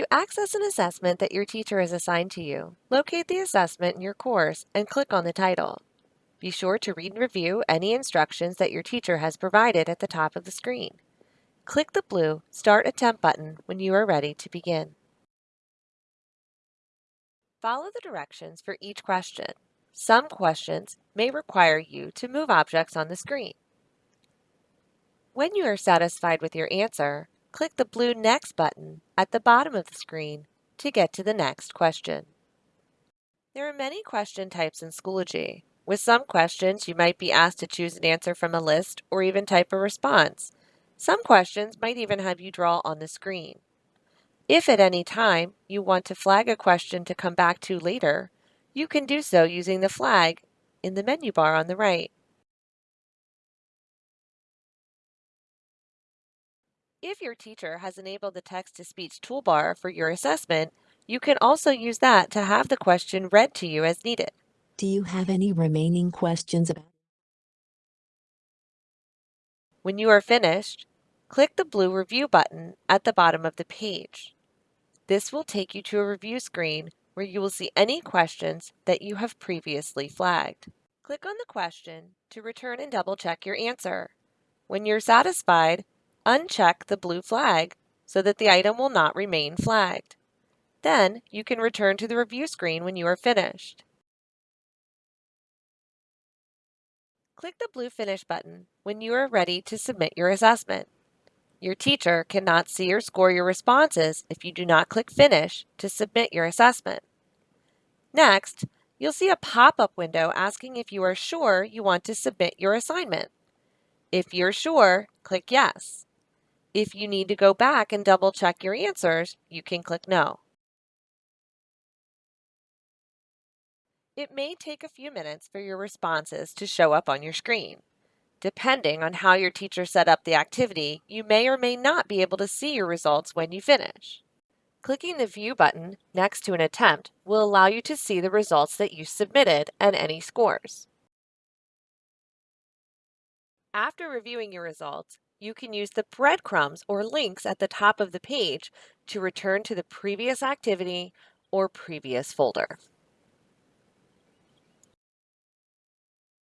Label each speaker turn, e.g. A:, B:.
A: To access an assessment that your teacher has assigned to you, locate the assessment in your course and click on the title. Be sure to read and review any instructions that your teacher has provided at the top of the screen. Click the blue Start Attempt button when you are ready to begin. Follow the directions for each question. Some questions may require you to move objects on the screen. When you are satisfied with your answer, click the blue Next button at the bottom of the screen to get to the next question. There are many question types in Schoology. With some questions, you might be asked to choose an answer from a list or even type a response. Some questions might even have you draw on the screen. If at any time you want to flag a question to come back to later, you can do so using the flag in the menu bar on the right. If your teacher has enabled the text-to-speech toolbar for your assessment, you can also use that to have the question read to you as needed.
B: Do you have any remaining questions about?
A: When you are finished, click the blue Review button at the bottom of the page. This will take you to a review screen where you will see any questions that you have previously flagged. Click on the question to return and double check your answer. When you're satisfied, uncheck the blue flag so that the item will not remain flagged. Then you can return to the review screen when you are finished. Click the blue Finish button when you are ready to submit your assessment. Your teacher cannot see or score your responses if you do not click Finish to submit your assessment. Next, you'll see a pop-up window asking if you are sure you want to submit your assignment. If you're sure, click Yes. If you need to go back and double check your answers, you can click No. It may take a few minutes for your responses to show up on your screen. Depending on how your teacher set up the activity, you may or may not be able to see your results when you finish. Clicking the View button next to an attempt will allow you to see the results that you submitted and any scores. After reviewing your results, you can use the breadcrumbs or links at the top of the page to return to the previous activity or previous folder.